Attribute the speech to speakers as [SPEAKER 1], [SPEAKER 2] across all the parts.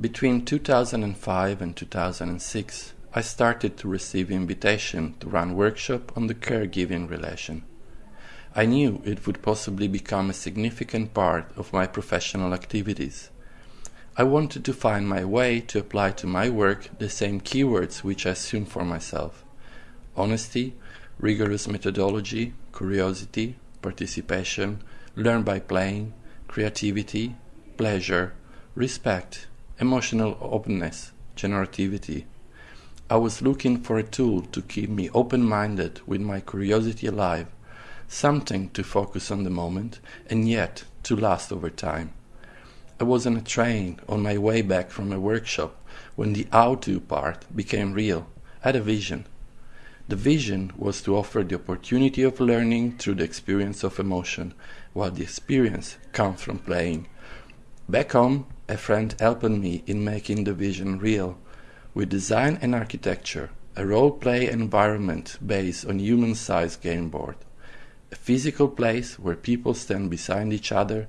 [SPEAKER 1] Between 2005 and 2006, I started to receive invitation to run workshop on the caregiving relation. I knew it would possibly become a significant part of my professional activities. I wanted to find my way to apply to my work the same keywords which I assume for myself honesty, rigorous methodology, curiosity, participation, learn by playing, creativity, pleasure, respect, emotional openness, generativity. I was looking for a tool to keep me open minded with my curiosity alive, something to focus on the moment and yet to last over time. I was on a train on my way back from a workshop when the how to part became real. I had a vision. The vision was to offer the opportunity of learning through the experience of emotion, while the experience comes from playing. Back home, a friend helped me in making the vision real with design and architecture, a role play environment based on human sized game board, a physical place where people stand beside each other,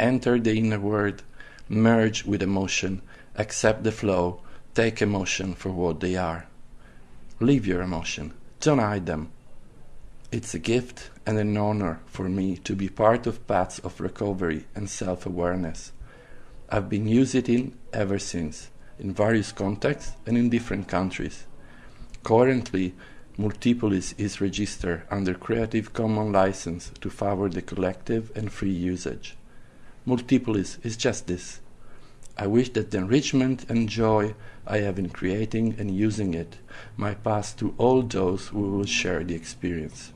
[SPEAKER 1] enter the inner world, merge with emotion, accept the flow, take emotion for what they are. Leave your emotion, don't hide them. It's a gift and an honor for me to be part of paths of recovery and self awareness. I've been using it ever since, in various contexts and in different countries. Currently, Multipolis is registered under Creative Commons license to favor the collective and free usage. Multipolis is just this. I wish that the enrichment and joy I have in creating and using it might pass to all those who will share the experience.